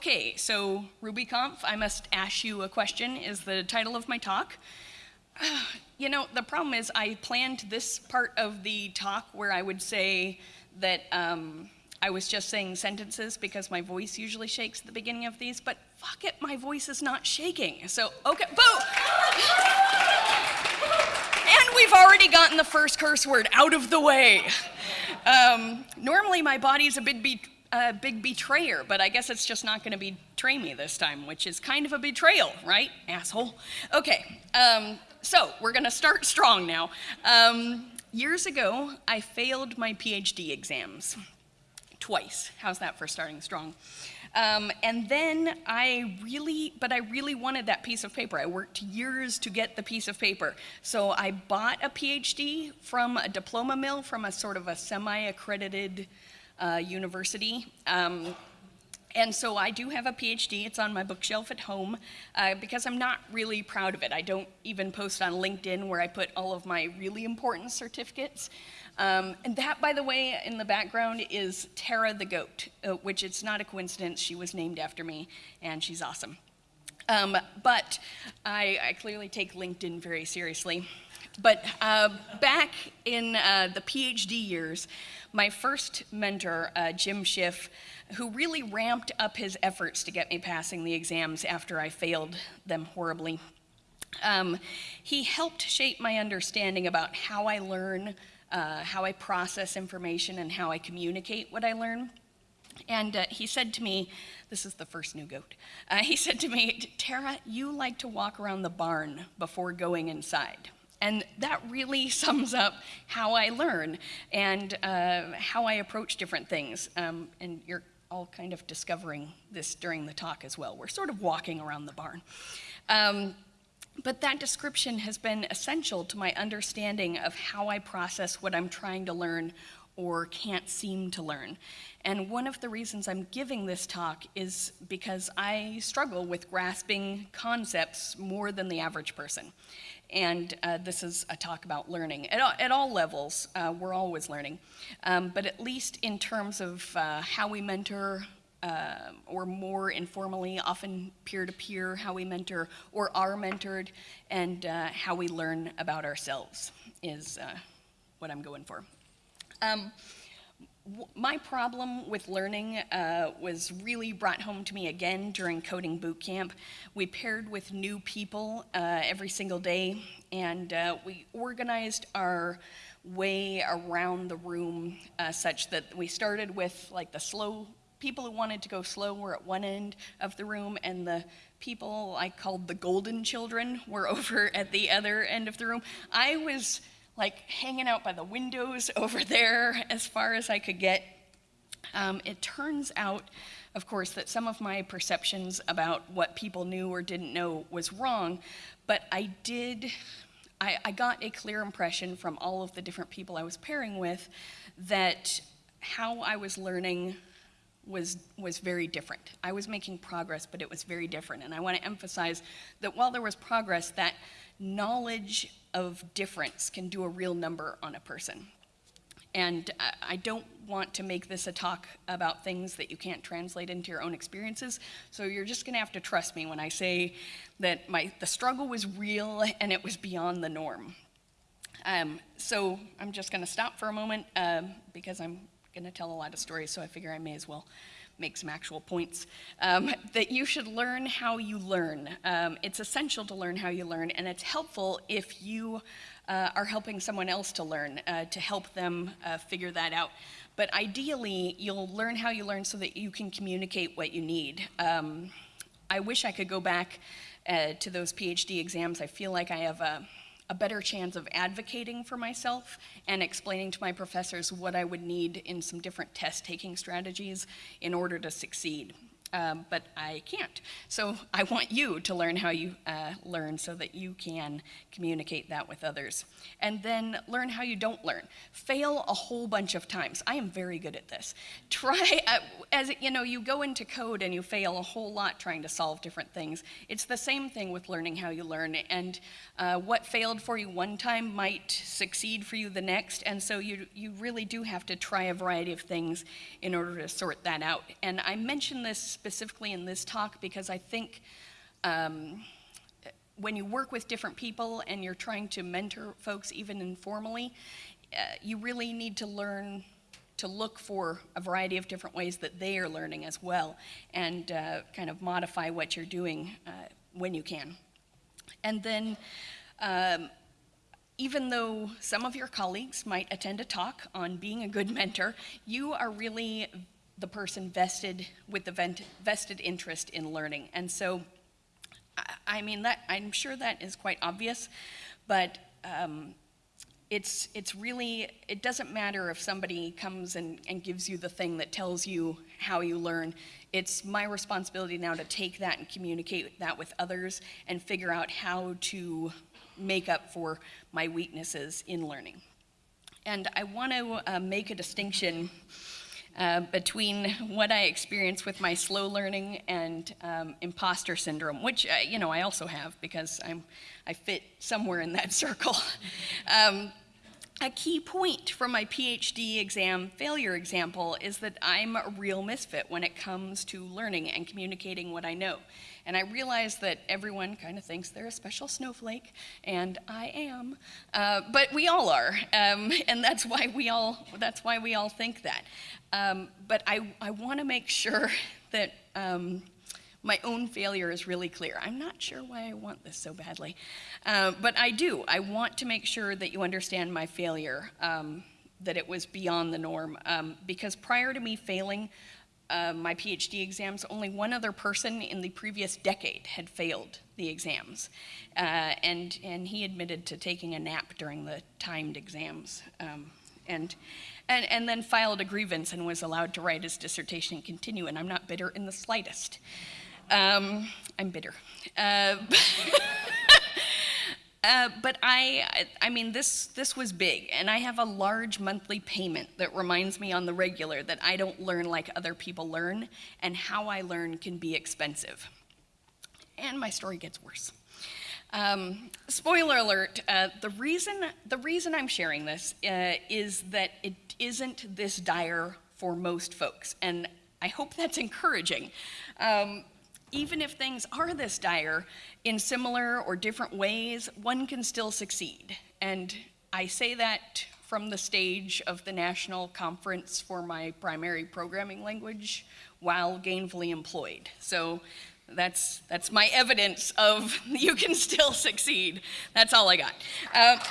okay, so RubyConf, I must ask you a question, is the title of my talk. You know, the problem is I planned this part of the talk where I would say that um, I was just saying sentences because my voice usually shakes at the beginning of these, but fuck it, my voice is not shaking. So, okay, boo! and we've already gotten the first curse word out of the way. Um, normally my body's a bit a big betrayer, but I guess it's just not gonna betray me this time, which is kind of a betrayal, right, asshole? Okay, um, so we're gonna start strong now. Um, years ago, I failed my PhD exams twice. How's that for starting strong? Um, and then I really, but I really wanted that piece of paper. I worked years to get the piece of paper. So I bought a PhD from a diploma mill from a sort of a semi-accredited uh, university. Um, and so I do have a PhD. It's on my bookshelf at home uh, because I'm not really proud of it. I don't even post on LinkedIn where I put all of my really important certificates. Um, and that, by the way, in the background is Tara the goat, uh, which it's not a coincidence. She was named after me, and she's awesome. Um, but I, I, clearly take LinkedIn very seriously. But uh, back in uh, the PhD years, my first mentor, uh, Jim Schiff, who really ramped up his efforts to get me passing the exams after I failed them horribly, um, he helped shape my understanding about how I learn, uh, how I process information and how I communicate what I learn. And uh, he said to me, this is the first new goat, uh, he said to me, Tara, you like to walk around the barn before going inside. And that really sums up how I learn and uh, how I approach different things. Um, and you're all kind of discovering this during the talk as well. We're sort of walking around the barn. Um, but that description has been essential to my understanding of how I process what I'm trying to learn or can't seem to learn. And one of the reasons I'm giving this talk is because I struggle with grasping concepts more than the average person. And uh, this is a talk about learning. At all, at all levels, uh, we're always learning. Um, but at least in terms of uh, how we mentor, uh, or more informally, often peer-to-peer, -peer, how we mentor or are mentored, and uh, how we learn about ourselves is uh, what I'm going for. Um, my problem with learning uh, was really brought home to me again during coding boot camp. We paired with new people uh, every single day, and uh, we organized our way around the room uh, such that we started with like the slow people who wanted to go slow were at one end of the room, and the people I called the golden children were over at the other end of the room. I was like hanging out by the windows over there as far as I could get. Um, it turns out, of course, that some of my perceptions about what people knew or didn't know was wrong, but I did, I, I got a clear impression from all of the different people I was pairing with that how I was learning was, was very different. I was making progress, but it was very different. And I want to emphasize that while there was progress, that knowledge of difference can do a real number on a person. And I don't want to make this a talk about things that you can't translate into your own experiences. So you're just gonna have to trust me when I say that my, the struggle was real and it was beyond the norm. Um, so I'm just gonna stop for a moment uh, because I'm gonna tell a lot of stories, so I figure I may as well make some actual points, um, that you should learn how you learn. Um, it's essential to learn how you learn, and it's helpful if you uh, are helping someone else to learn, uh, to help them uh, figure that out. But ideally, you'll learn how you learn so that you can communicate what you need. Um, I wish I could go back uh, to those PhD exams. I feel like I have a a better chance of advocating for myself and explaining to my professors what I would need in some different test taking strategies in order to succeed um, but I can't. So I want you to learn how you uh, learn so that you can communicate that with others. And then learn how you don't learn. Fail a whole bunch of times. I am very good at this. Try, uh, as you know, you go into code and you fail a whole lot trying to solve different things. It's the same thing with learning how you learn. And uh, what failed for you one time might succeed for you the next. And so you, you really do have to try a variety of things in order to sort that out. And I mentioned this specifically in this talk because I think um, when you work with different people and you're trying to mentor folks even informally, uh, you really need to learn to look for a variety of different ways that they are learning as well and uh, kind of modify what you're doing uh, when you can. And then um, even though some of your colleagues might attend a talk on being a good mentor, you are really the person vested with the vested interest in learning. And so, I mean, that I'm sure that is quite obvious, but um, it's, it's really, it doesn't matter if somebody comes and, and gives you the thing that tells you how you learn. It's my responsibility now to take that and communicate that with others and figure out how to make up for my weaknesses in learning. And I want to uh, make a distinction uh, between what I experience with my slow learning and um, imposter syndrome, which uh, you know I also have because I'm I fit somewhere in that circle. um, a key point from my PhD exam failure example is that I'm a real misfit when it comes to learning and communicating what I know. And I realize that everyone kind of thinks they're a special snowflake, and I am, uh, but we all are, um, and that's why we all that's why we all think that. Um, but I I want to make sure that. Um, my own failure is really clear. I'm not sure why I want this so badly, uh, but I do. I want to make sure that you understand my failure, um, that it was beyond the norm. Um, because prior to me failing uh, my PhD exams, only one other person in the previous decade had failed the exams. Uh, and, and he admitted to taking a nap during the timed exams. Um, and, and, and then filed a grievance and was allowed to write his dissertation and continue, and I'm not bitter in the slightest. Um, I'm bitter. Uh, uh, but I, I mean, this, this was big, and I have a large monthly payment that reminds me on the regular that I don't learn like other people learn, and how I learn can be expensive. And my story gets worse. Um, spoiler alert, uh, the, reason, the reason I'm sharing this uh, is that it isn't this dire for most folks, and I hope that's encouraging. Um, even if things are this dire, in similar or different ways, one can still succeed. And I say that from the stage of the national conference for my primary programming language while gainfully employed. So that's, that's my evidence of you can still succeed. That's all I got. Uh,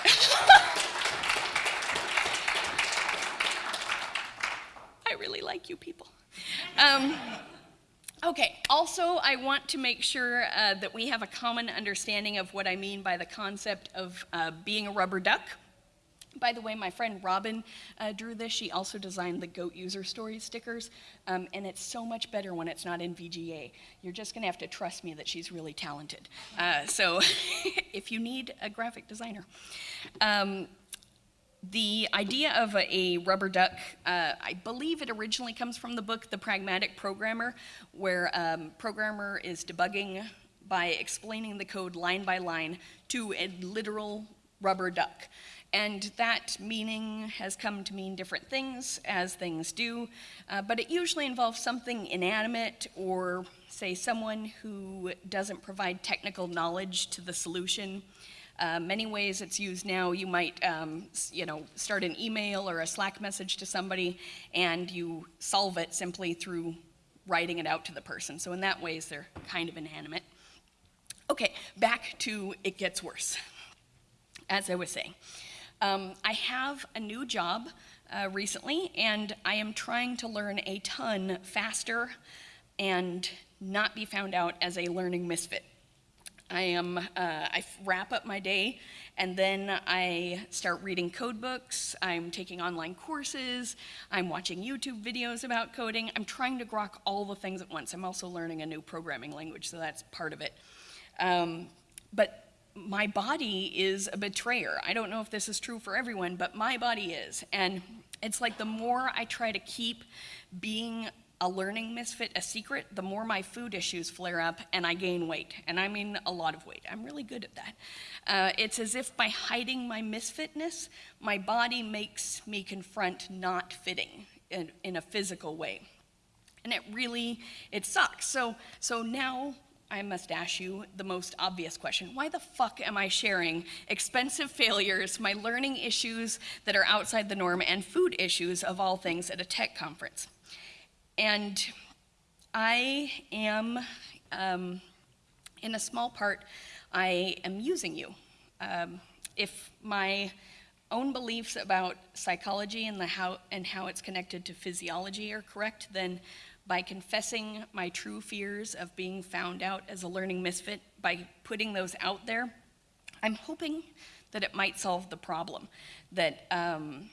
I really like you people. Um, Okay, also I want to make sure uh, that we have a common understanding of what I mean by the concept of uh, being a rubber duck. By the way, my friend Robin uh, drew this. She also designed the Goat User Story stickers, um, and it's so much better when it's not in VGA. You're just going to have to trust me that she's really talented. Uh, so if you need a graphic designer. Um, the idea of a, a rubber duck, uh, I believe it originally comes from the book The Pragmatic Programmer, where um, programmer is debugging by explaining the code line by line to a literal rubber duck. And that meaning has come to mean different things, as things do, uh, but it usually involves something inanimate or, say, someone who doesn't provide technical knowledge to the solution. Uh, many ways it's used now, you might um, you know, start an email or a Slack message to somebody and you solve it simply through writing it out to the person. So in that ways, they're kind of inanimate. Okay, back to it gets worse. As I was saying, um, I have a new job uh, recently, and I am trying to learn a ton faster and not be found out as a learning misfit. I am, uh, I wrap up my day and then I start reading code books, I'm taking online courses, I'm watching YouTube videos about coding, I'm trying to grok all the things at once. I'm also learning a new programming language, so that's part of it. Um, but my body is a betrayer. I don't know if this is true for everyone, but my body is. And it's like the more I try to keep being a learning misfit a secret, the more my food issues flare up and I gain weight. And I mean a lot of weight. I'm really good at that. Uh, it's as if by hiding my misfitness, my body makes me confront not fitting in, in a physical way. And it really, it sucks. So, so now I must ask you the most obvious question. Why the fuck am I sharing expensive failures, my learning issues that are outside the norm, and food issues of all things at a tech conference? And I am, um, in a small part, I am using you. Um, if my own beliefs about psychology and, the how, and how it's connected to physiology are correct, then by confessing my true fears of being found out as a learning misfit, by putting those out there, I'm hoping that it might solve the problem. That, um,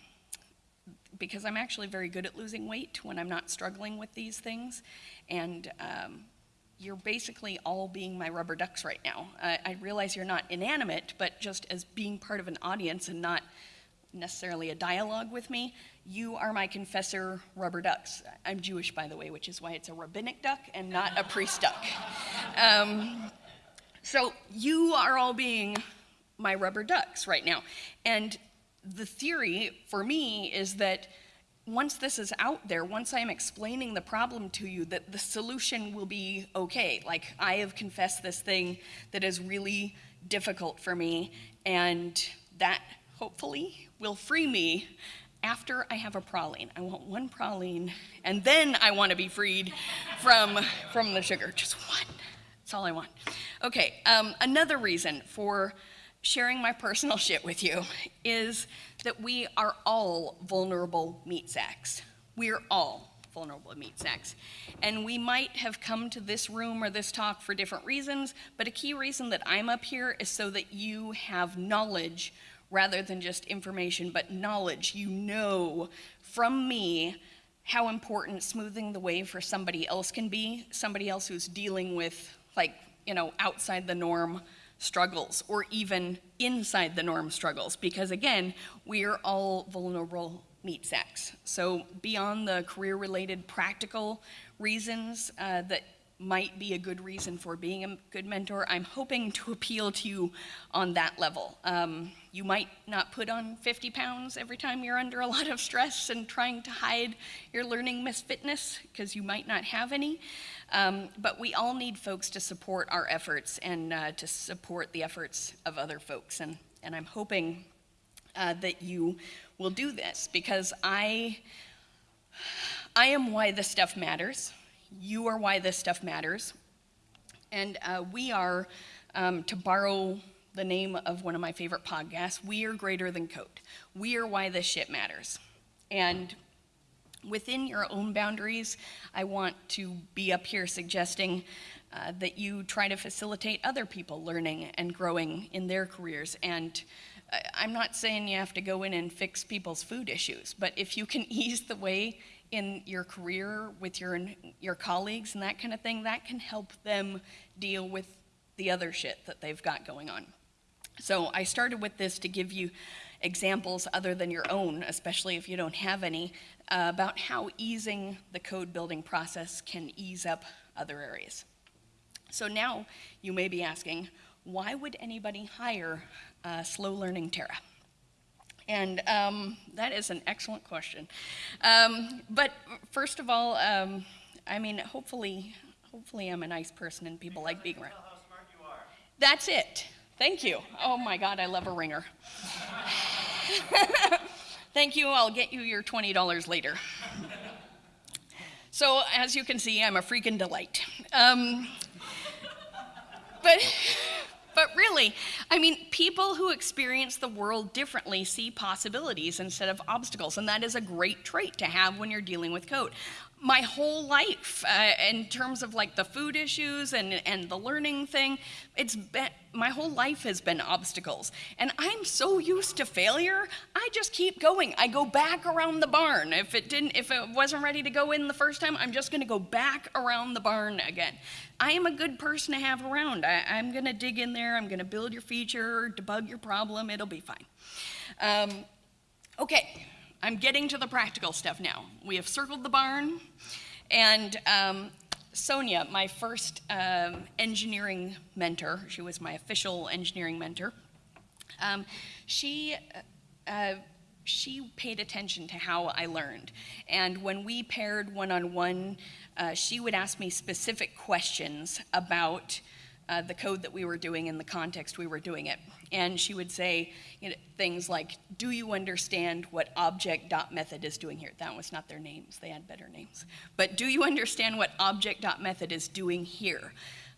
because I'm actually very good at losing weight when I'm not struggling with these things, and um, you're basically all being my rubber ducks right now. Uh, I realize you're not inanimate, but just as being part of an audience and not necessarily a dialogue with me, you are my confessor rubber ducks. I'm Jewish, by the way, which is why it's a rabbinic duck and not a priest duck. Um, so you are all being my rubber ducks right now. And the theory for me is that once this is out there, once I'm explaining the problem to you, that the solution will be okay. Like, I have confessed this thing that is really difficult for me, and that hopefully will free me after I have a praline. I want one praline, and then I want to be freed from, from the sugar. Just one. That's all I want. Okay, um, another reason for sharing my personal shit with you is that we are all vulnerable meat sacks. We're all vulnerable meat sacks. And we might have come to this room or this talk for different reasons, but a key reason that I'm up here is so that you have knowledge rather than just information, but knowledge. You know from me how important smoothing the way for somebody else can be, somebody else who's dealing with, like, you know, outside the norm struggles or even inside the norm struggles because again we're all vulnerable meat sacks so beyond the career related practical reasons uh, that might be a good reason for being a good mentor. I'm hoping to appeal to you on that level. Um, you might not put on 50 pounds every time you're under a lot of stress and trying to hide your learning misfitness because you might not have any. Um, but we all need folks to support our efforts and uh, to support the efforts of other folks. And, and I'm hoping uh, that you will do this because I, I am why this stuff matters. You are why this stuff matters. And uh, we are, um, to borrow the name of one of my favorite podcasts, we are greater than code. We are why this shit matters. And within your own boundaries, I want to be up here suggesting uh, that you try to facilitate other people learning and growing in their careers. And I'm not saying you have to go in and fix people's food issues, but if you can ease the way in your career with your, your colleagues and that kind of thing, that can help them deal with the other shit that they've got going on. So I started with this to give you examples other than your own, especially if you don't have any, uh, about how easing the code building process can ease up other areas. So now you may be asking, why would anybody hire uh, slow learning Tara? And um, that is an excellent question. Um, but first of all, um, I mean, hopefully, hopefully I'm a nice person and people like being around. That's it. Thank you. Oh my God, I love a ringer. Thank you. I'll get you your $20 later. So, as you can see, I'm a freaking delight. Um, but but really, I mean, people who experience the world differently see possibilities instead of obstacles, and that is a great trait to have when you're dealing with code my whole life uh, in terms of like the food issues and, and the learning thing. It's been my whole life has been obstacles. And i'm so used to failure i just keep going. I go back around the barn. If it didn't if it wasn't ready to go in the first time i'm just going to go back around the barn again. I am a good person to have around. I, am going to dig in there. I'm going to build your feature debug your problem. It'll be fine. Um, okay I'm getting to the practical stuff now. We have circled the barn, and um, Sonia, my first um, engineering mentor, she was my official engineering mentor, um, she uh, she paid attention to how I learned. And when we paired one on one, she would ask me specific questions about uh, the code that we were doing in the context we were doing it. And she would say you know, things like, do you understand what object.method is doing here? That was not their names, they had better names. But do you understand what object.method is doing here?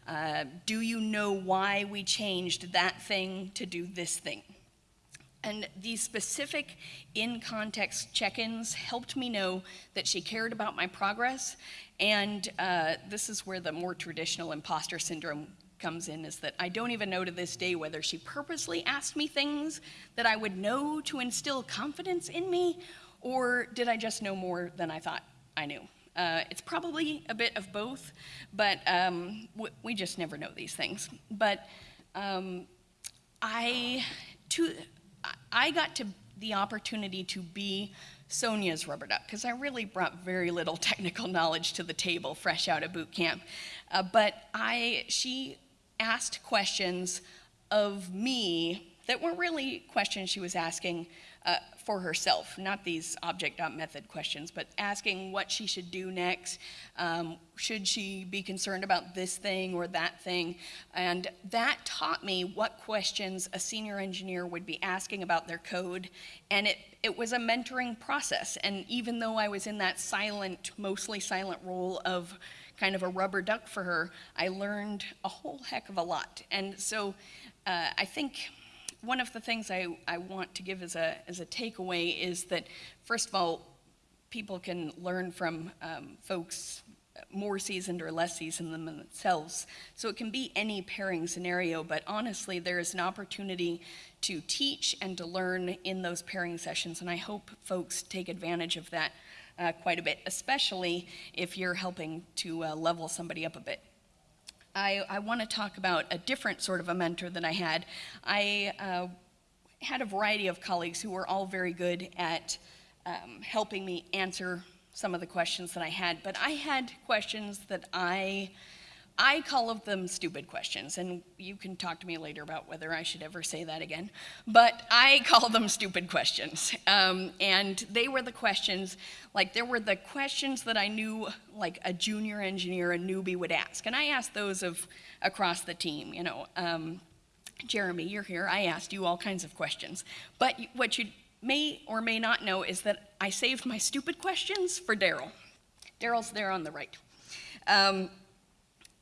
Uh, do you know why we changed that thing to do this thing? And these specific in context check ins helped me know that she cared about my progress. And uh, this is where the more traditional imposter syndrome comes in is that I don't even know to this day whether she purposely asked me things that I would know to instill confidence in me, or did I just know more than I thought I knew? Uh, it's probably a bit of both, but um, we just never know these things. But um, I, to, I got to the opportunity to be Sonia's rubber duck because I really brought very little technical knowledge to the table fresh out of boot camp. Uh, but I, she asked questions of me that weren't really questions she was asking uh, for herself, not these object.method questions, but asking what she should do next. Um, should she be concerned about this thing or that thing? And that taught me what questions a senior engineer would be asking about their code. And it, it was a mentoring process. And even though I was in that silent, mostly silent role of kind of a rubber duck for her, I learned a whole heck of a lot. And so uh, I think one of the things I, I want to give as a, as a takeaway is that, first of all, people can learn from um, folks more seasoned or less seasoned than themselves. So it can be any pairing scenario, but honestly, there is an opportunity to teach and to learn in those pairing sessions, and I hope folks take advantage of that uh, quite a bit, especially if you're helping to uh, level somebody up a bit. I, I want to talk about a different sort of a mentor that I had. I uh, had a variety of colleagues who were all very good at um, helping me answer some of the questions that I had, but I had questions that I I call them stupid questions, and you can talk to me later about whether I should ever say that again, but I call them stupid questions. Um, and they were the questions, like there were the questions that I knew like a junior engineer, a newbie would ask. And I asked those of across the team, you know. Um, Jeremy, you're here, I asked you all kinds of questions. But what you may or may not know is that I saved my stupid questions for Daryl. Daryl's there on the right. Um,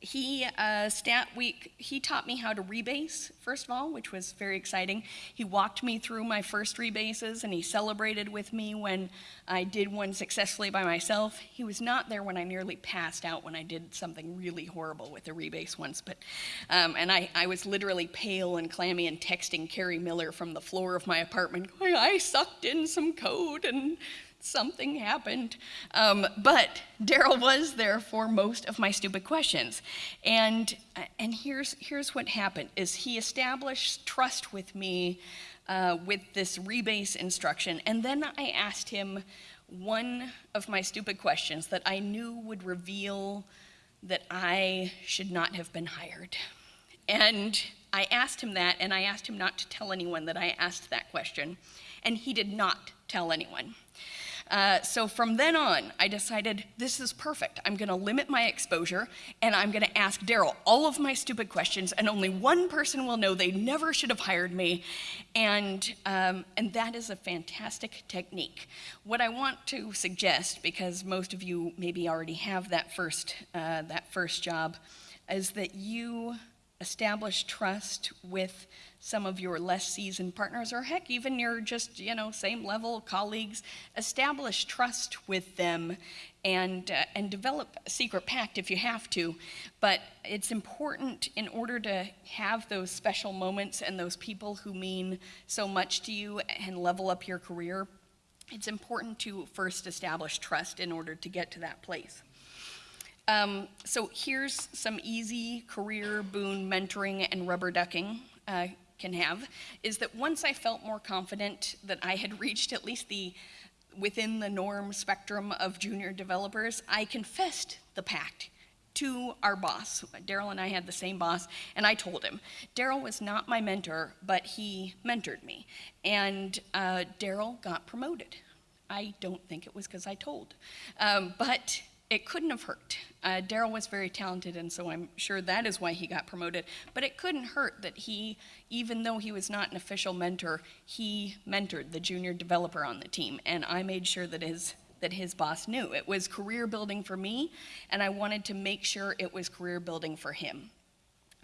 he uh, stat week he taught me how to rebase first of all which was very exciting. He walked me through my first rebases and he celebrated with me when i did one successfully by myself. He was not there when i nearly passed out when i did something really horrible with a rebase once but um, and I, I was literally pale and clammy and texting carrie miller from the floor of my apartment going i sucked in some code and something happened. Um, but Daryl was there for most of my stupid questions. And, and here's, here's what happened, is he established trust with me uh, with this rebase instruction. And then I asked him one of my stupid questions that I knew would reveal that I should not have been hired. And I asked him that, and I asked him not to tell anyone that I asked that question. And he did not tell anyone. Uh, so from then on, I decided this is perfect. I'm going to limit my exposure and I'm going to ask Daryl all of my stupid questions, and only one person will know they never should have hired me. And, um, and that is a fantastic technique. What I want to suggest, because most of you maybe already have that first, uh, that first job, is that you establish trust with some of your less seasoned partners, or heck, even your just, you know, same level colleagues, establish trust with them and, uh, and develop a secret pact if you have to. But it's important in order to have those special moments and those people who mean so much to you and level up your career, it's important to first establish trust in order to get to that place. Um, so here's some easy career boon mentoring and rubber ducking uh, can have is that once I felt more confident that I had reached at least the within the norm spectrum of junior developers, I confessed the pact to our boss. Daryl and I had the same boss, and I told him, Daryl was not my mentor, but he mentored me. And uh, Daryl got promoted. I don't think it was because I told. Um, but it couldn't have hurt. Uh, Daryl was very talented, and so I'm sure that is why he got promoted. But it couldn't hurt that he, even though he was not an official mentor, he mentored the junior developer on the team, and I made sure that his that his boss knew. It was career building for me, and I wanted to make sure it was career building for him.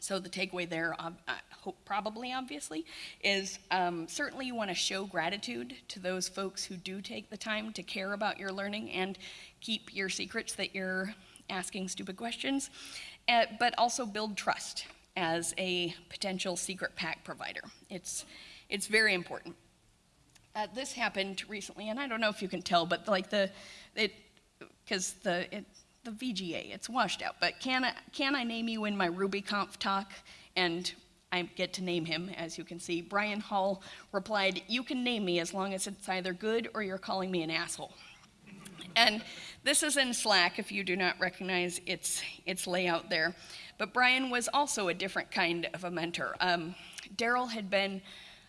So the takeaway there, uh, hope probably obviously, is um, certainly you want to show gratitude to those folks who do take the time to care about your learning and keep your secrets that you're asking stupid questions, uh, but also build trust as a potential secret pack provider. It's, it's very important. Uh, this happened recently, and I don't know if you can tell, but like the, it, because the, it, the VGA, it's washed out, but can I, can I name you in my RubyConf talk? And I get to name him, as you can see. Brian Hall replied, you can name me as long as it's either good or you're calling me an asshole. And this is in Slack if you do not recognize its, its layout there. But Brian was also a different kind of a mentor. Um, Daryl had been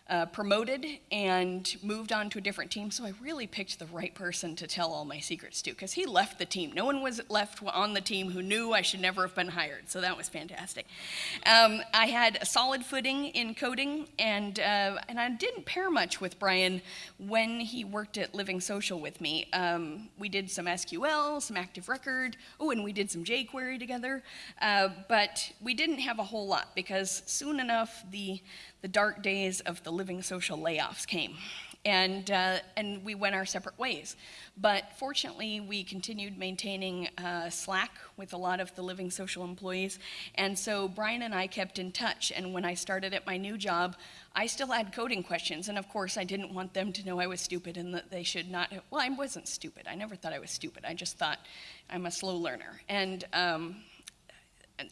uh, promoted and moved on to a different team, so I really picked the right person to tell all my secrets to, because he left the team. No one was left on the team who knew I should never have been hired, so that was fantastic. Um, I had a solid footing in coding, and, uh, and I didn't pair much with Brian when he worked at Living Social with me. Um, we did some SQL, some Active Record, oh, and we did some jQuery together, uh, but we didn't have a whole lot, because soon enough, the, the dark days of the living social layoffs came. And, uh, and we went our separate ways. But fortunately, we continued maintaining uh, Slack with a lot of the living social employees. And so Brian and I kept in touch. And when I started at my new job, I still had coding questions. And of course, I didn't want them to know I was stupid and that they should not. Well, I wasn't stupid. I never thought I was stupid. I just thought I'm a slow learner. And, um,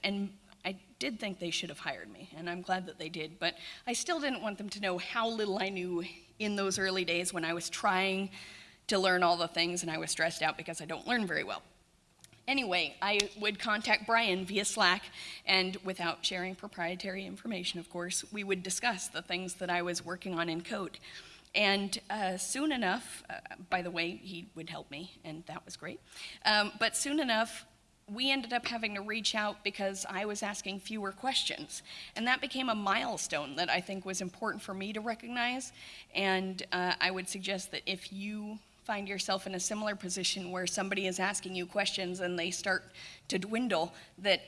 and I did think they should have hired me, and I'm glad that they did, but I still didn't want them to know how little I knew in those early days when I was trying to learn all the things and I was stressed out because I don't learn very well. Anyway, I would contact Brian via Slack, and without sharing proprietary information, of course, we would discuss the things that I was working on in code. And uh, soon enough, uh, by the way, he would help me, and that was great. Um, but soon enough, we ended up having to reach out because I was asking fewer questions. And that became a milestone that I think was important for me to recognize. And uh, I would suggest that if you find yourself in a similar position where somebody is asking you questions and they start to dwindle, that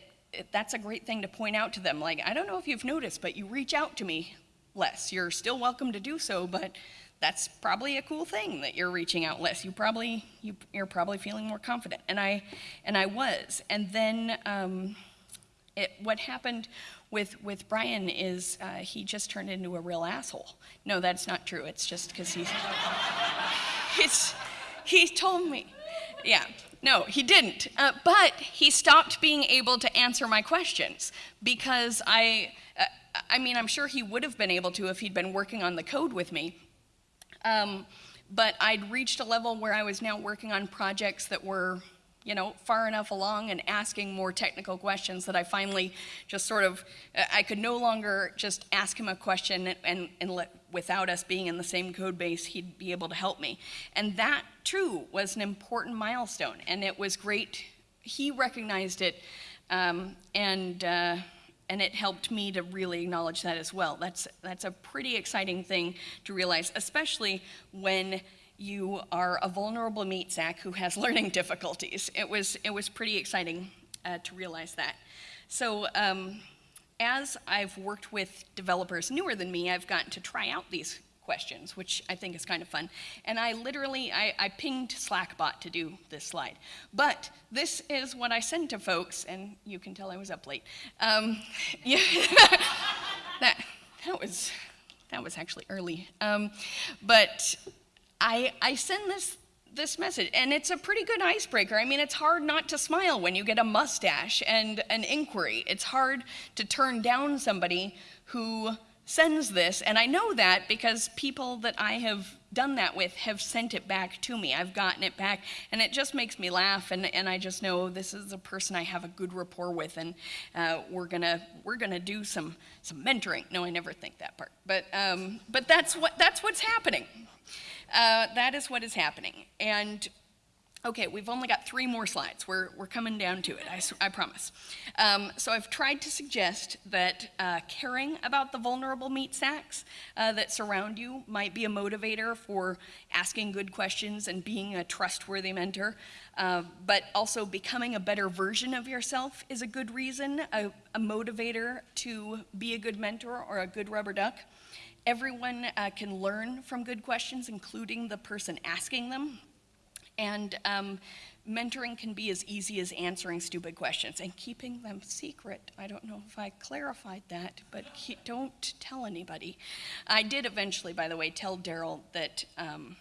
that's a great thing to point out to them. Like, I don't know if you've noticed, but you reach out to me less. You're still welcome to do so, but that's probably a cool thing that you're reaching out less. You probably you, are probably feeling more confident, and I and I was. And then um, it, what happened with with Brian is uh, he just turned into a real asshole. No, that's not true. It's just because he's it's he told me, yeah. No, he didn't. Uh, but he stopped being able to answer my questions because I, uh, I mean, I'm sure he would have been able to if he'd been working on the code with me. Um, but I'd reached a level where I was now working on projects that were, you know, far enough along and asking more technical questions that I finally just sort of, I could no longer just ask him a question and, and let, without us being in the same code base, he'd be able to help me. And that, too, was an important milestone, and it was great. He recognized it, um, and uh, and it helped me to really acknowledge that as well. That's, that's a pretty exciting thing to realize, especially when you are a vulnerable meat sack who has learning difficulties. It was, it was pretty exciting uh, to realize that. So um, as I've worked with developers newer than me, I've gotten to try out these questions, which I think is kind of fun. And I literally, I, I pinged Slackbot to do this slide. But this is what I sent to folks, and you can tell I was up late. Um, yeah, that, that, was, that was actually early. Um, but I, I send this this message, and it's a pretty good icebreaker. I mean, it's hard not to smile when you get a mustache and an inquiry. It's hard to turn down somebody who sends this, and I know that because people that I have done that with have sent it back to me. I've gotten it back, and it just makes me laugh, and, and I just know this is a person I have a good rapport with, and uh, we're gonna we're gonna do some some mentoring. No, I never think that part, but um, but that's what that's what's happening. Uh, that is what is happening, and Okay, we've only got three more slides. We're, we're coming down to it, I, I promise. Um, so I've tried to suggest that uh, caring about the vulnerable meat sacks uh, that surround you might be a motivator for asking good questions and being a trustworthy mentor. Uh, but also becoming a better version of yourself is a good reason, a, a motivator to be a good mentor or a good rubber duck. Everyone uh, can learn from good questions, including the person asking them. And um, mentoring can be as easy as answering stupid questions and keeping them secret. I don't know if I clarified that, but don't tell anybody. I did eventually, by the way, tell Daryl that. Um,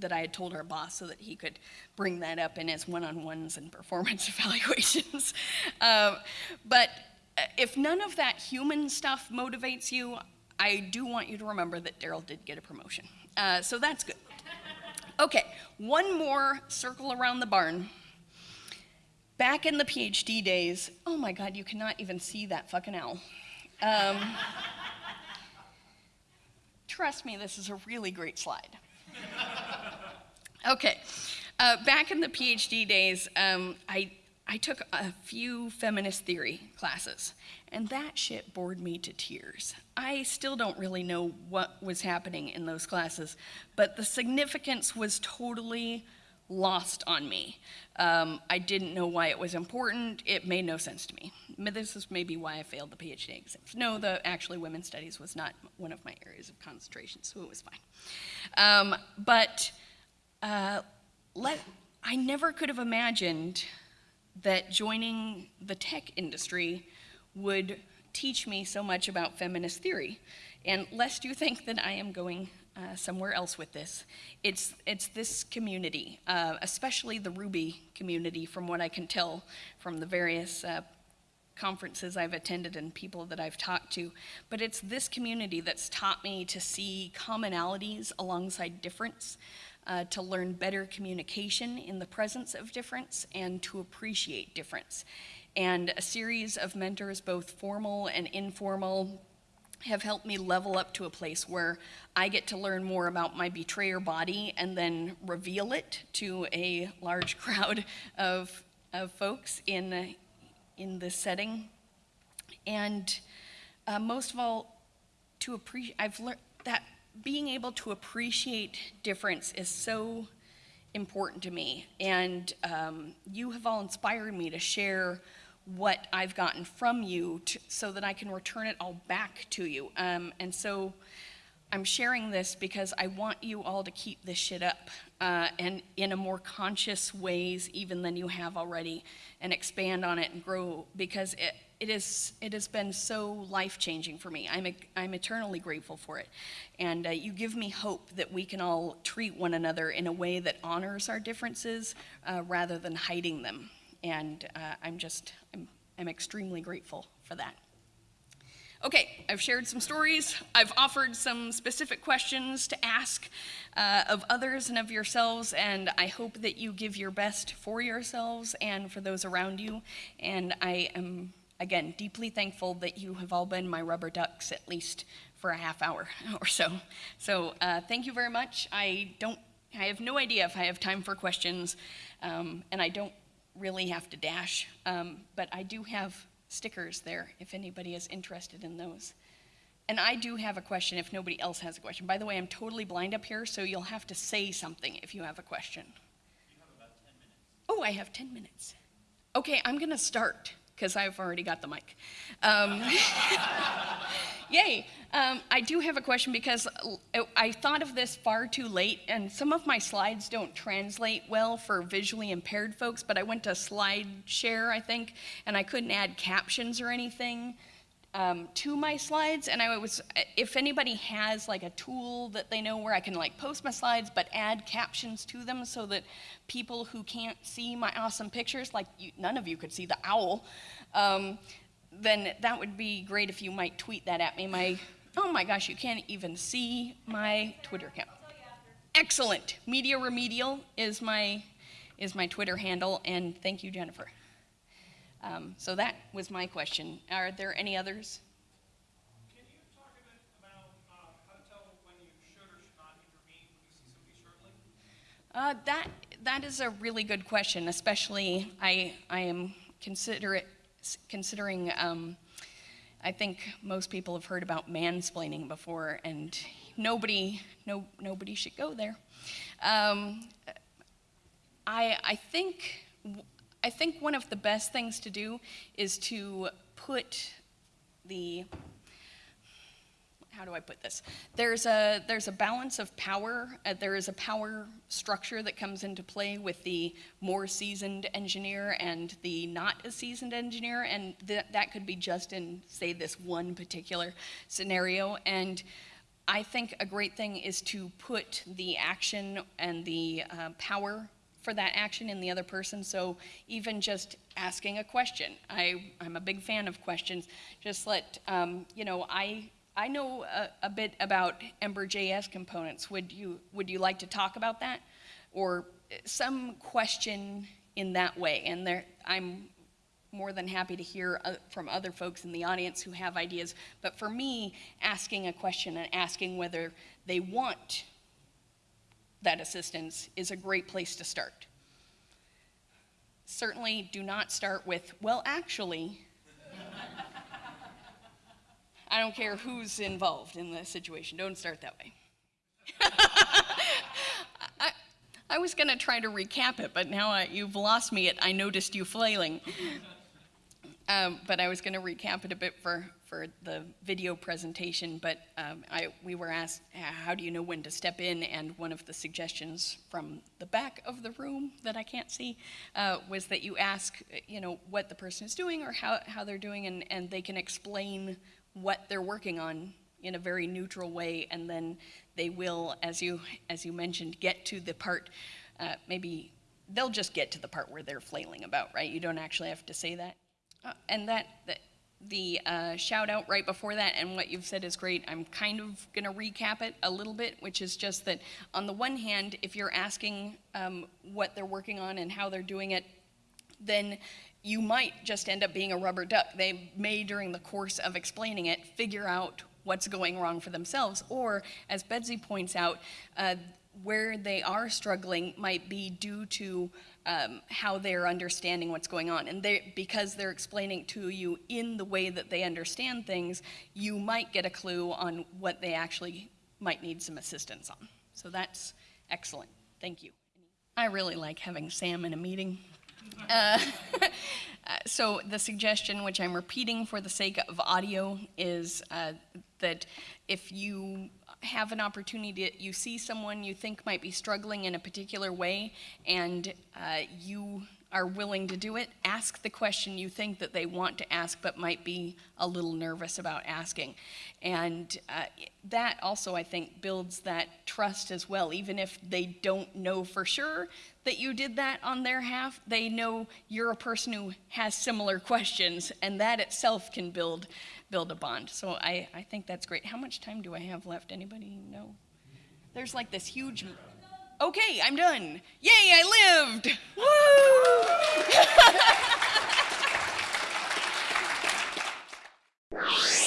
that I had told our boss so that he could bring that up in his one-on-ones and performance evaluations. uh, but if none of that human stuff motivates you, I do want you to remember that Daryl did get a promotion. Uh, so that's good. Okay, one more circle around the barn. Back in the PhD days, oh my God, you cannot even see that fucking owl. Um, trust me, this is a really great slide. Okay, uh, back in the PhD days, um, I I took a few feminist theory classes, and that shit bored me to tears. I still don't really know what was happening in those classes, but the significance was totally lost on me. Um, I didn't know why it was important. It made no sense to me. This is maybe why I failed the PhD exams. No, the actually women's studies was not one of my areas of concentration, so it was fine. Um, but uh, let, I never could have imagined that joining the tech industry would teach me so much about feminist theory. And lest you think that I am going uh, somewhere else with this, it's, it's this community, uh, especially the Ruby community, from what I can tell from the various uh, conferences I've attended and people that I've talked to, but it's this community that's taught me to see commonalities alongside difference uh, to learn better communication in the presence of difference and to appreciate difference. And a series of mentors, both formal and informal, have helped me level up to a place where I get to learn more about my betrayer body and then reveal it to a large crowd of, of folks in, in this setting. And uh, most of all, to appreciate, I've learned that being able to appreciate difference is so important to me. And um, you have all inspired me to share what I've gotten from you to, so that I can return it all back to you. Um, and so I'm sharing this because I want you all to keep this shit up uh, and in a more conscious ways even than you have already and expand on it and grow because it, it, is, it has been so life-changing for me. I'm, I'm eternally grateful for it. And uh, you give me hope that we can all treat one another in a way that honors our differences uh, rather than hiding them. And uh, I'm just, I'm, I'm extremely grateful for that. Okay, I've shared some stories. I've offered some specific questions to ask uh, of others and of yourselves, and I hope that you give your best for yourselves and for those around you. And I am again, deeply thankful that you have all been my rubber ducks at least for a half hour or so. So uh, thank you very much. I don't, I have no idea if I have time for questions, um, and I don't really have to dash, um, but I do have stickers there if anybody is interested in those. And I do have a question if nobody else has a question. By the way, I'm totally blind up here, so you'll have to say something if you have a question. Have oh, I have 10 minutes. Okay, I'm going to start because I've already got the mic. Um, yay. Um, I do have a question because I thought of this far too late, and some of my slides don't translate well for visually impaired folks, but I went to SlideShare, I think, and I couldn't add captions or anything um, to my slides, and I was, if anybody has like a tool that they know where I can like post my slides but add captions to them so that people who can't see my awesome pictures, like you, none of you could see the owl, um, then that would be great if you might tweet that at me. My Oh my gosh, you can't even see my Twitter account. Excellent. Media Remedial is my is my Twitter handle, and thank you, Jennifer. Um, so that was my question. Are there any others? Can you talk a bit about uh, how to tell when you should or should not intervene when you see somebody struggling? Uh, that that is a really good question. Especially, I I am considerate considering. Um, I think most people have heard about mansplaining before, and nobody no nobody should go there. Um, I I think I think one of the best things to do is to put the how do I put this? There's a there's a balance of power. Uh, there is a power structure that comes into play with the more seasoned engineer and the not as seasoned engineer, and th that could be just in say this one particular scenario. And I think a great thing is to put the action and the uh, power for that action in the other person. So even just asking a question, I, I'm a big fan of questions. Just let, um, you know, I, I know a, a bit about Ember.js components. Would you, would you like to talk about that? Or some question in that way. And there, I'm more than happy to hear uh, from other folks in the audience who have ideas. But for me, asking a question and asking whether they want that assistance is a great place to start. Certainly do not start with, well, actually, I don't care who's involved in the situation. Don't start that way. I, I, was going to try to recap it, but now I, you've lost me at I noticed you flailing. Um, but I was going to recap it a bit for, for the video presentation, but um, I, we were asked, how do you know when to step in? And one of the suggestions from the back of the room that I can't see uh, was that you ask, you know, what the person is doing or how, how they're doing, and, and they can explain what they're working on in a very neutral way, and then they will, as you, as you mentioned, get to the part, uh, maybe they'll just get to the part where they're flailing about, right? You don't actually have to say that. Uh, and that, that the uh, shout out right before that and what you've said is great. I'm kind of going to recap it a little bit, which is just that on the one hand, if you're asking um, what they're working on and how they're doing it, then you might just end up being a rubber duck. They may, during the course of explaining it, figure out what's going wrong for themselves. Or, as Betsy points out, uh, where they are struggling might be due to um, how they're understanding what's going on. And they, because they're explaining to you in the way that they understand things, you might get a clue on what they actually might need some assistance on. So that's excellent. Thank you. I really like having Sam in a meeting. Uh, so the suggestion, which I'm repeating for the sake of audio, is uh, that if you have an opportunity to, you see someone you think might be struggling in a particular way and uh, you are willing to do it, ask the question you think that they want to ask but might be a little nervous about asking. And uh, that also, I think, builds that trust as well. Even if they don't know for sure that you did that on their half, they know you're a person who has similar questions, and that itself can build build a bond. So I, I think that's great. How much time do I have left? Anybody know? There's like this huge. Okay, I'm done. Yay, I lived! Woo!